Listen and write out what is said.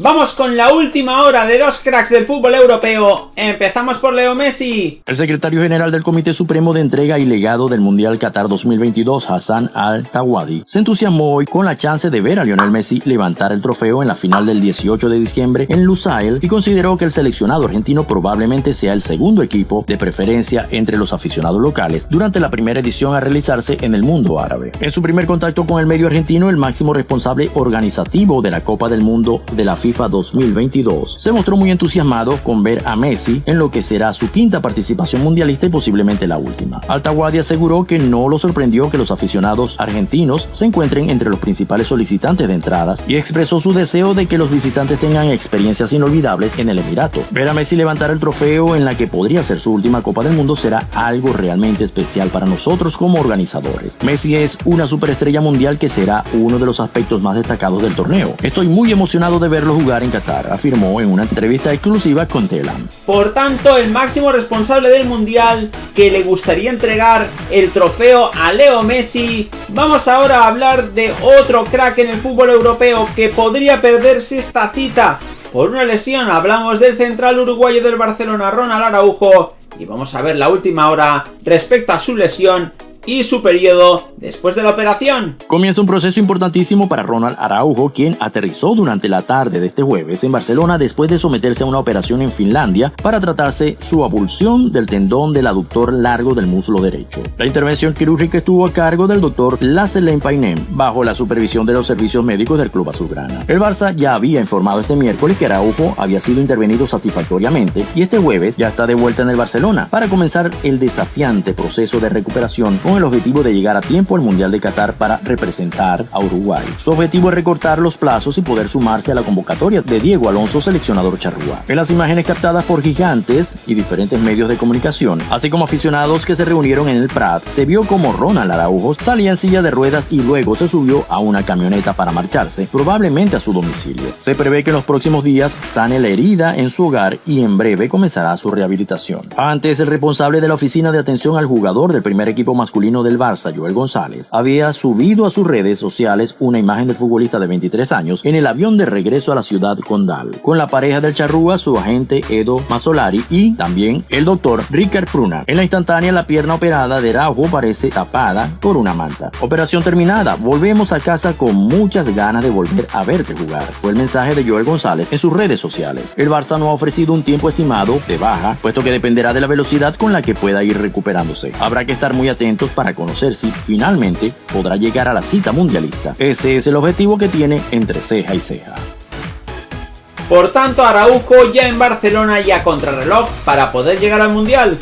Vamos con la última hora de dos cracks del fútbol europeo. Empezamos por Leo Messi. El secretario general del Comité Supremo de Entrega y Legado del Mundial Qatar 2022, Hassan Al-Tawadi, se entusiasmó hoy con la chance de ver a Lionel Messi levantar el trofeo en la final del 18 de diciembre en Lusail y consideró que el seleccionado argentino probablemente sea el segundo equipo de preferencia entre los aficionados locales durante la primera edición a realizarse en el mundo árabe. En su primer contacto con el medio argentino, el máximo responsable organizativo de la Copa del Mundo de la FIFA FIFA 2022, se mostró muy entusiasmado con ver a Messi en lo que será su quinta participación mundialista y posiblemente la última. Altaguadi aseguró que no lo sorprendió que los aficionados argentinos se encuentren entre los principales solicitantes de entradas y expresó su deseo de que los visitantes tengan experiencias inolvidables en el Emirato. Ver a Messi levantar el trofeo en la que podría ser su última Copa del Mundo será algo realmente especial para nosotros como organizadores. Messi es una superestrella mundial que será uno de los aspectos más destacados del torneo. Estoy muy emocionado de verlo jugar en Qatar, afirmó en una entrevista exclusiva con Telam. Por tanto, el máximo responsable del Mundial que le gustaría entregar el trofeo a Leo Messi, vamos ahora a hablar de otro crack en el fútbol europeo que podría perderse esta cita por una lesión. Hablamos del central uruguayo del Barcelona, Ronald Araujo, y vamos a ver la última hora respecto a su lesión y su periodo después de la operación. Comienza un proceso importantísimo para Ronald Araujo, quien aterrizó durante la tarde de este jueves en Barcelona después de someterse a una operación en Finlandia para tratarse su abulsión del tendón del aductor largo del muslo derecho. La intervención quirúrgica estuvo a cargo del doctor Lasselain Painem, bajo la supervisión de los servicios médicos del club azulgrana. El Barça ya había informado este miércoles que Araujo había sido intervenido satisfactoriamente y este jueves ya está de vuelta en el Barcelona para comenzar el desafiante proceso de recuperación con el objetivo de llegar a tiempo al Mundial de Qatar para representar a Uruguay. Su objetivo es recortar los plazos y poder sumarse a la convocatoria de Diego Alonso, seleccionador charrúa. En las imágenes captadas por gigantes y diferentes medios de comunicación, así como aficionados que se reunieron en el Prat, se vio como Ronald Araujo salía en silla de ruedas y luego se subió a una camioneta para marcharse, probablemente a su domicilio. Se prevé que en los próximos días sane la herida en su hogar y en breve comenzará su rehabilitación. Antes, el responsable de la oficina de atención al jugador del primer equipo masculino del Barça, Joel González, había subido a sus redes sociales una imagen del futbolista de 23 años en el avión de regreso a la ciudad condal, con la pareja del charrúa, su agente Edo Masolari y también el doctor Ricard Pruna. En la instantánea, la pierna operada de Araujo parece tapada por una manta. Operación terminada, volvemos a casa con muchas ganas de volver a verte jugar, fue el mensaje de Joel González en sus redes sociales. El Barça no ha ofrecido un tiempo estimado de baja, puesto que dependerá de la velocidad con la que pueda ir recuperándose. Habrá que estar muy atentos para conocer si finalmente podrá llegar a la cita mundialista. Ese es el objetivo que tiene entre ceja y ceja. Por tanto, Araujo ya en Barcelona y a contrarreloj para poder llegar al Mundial.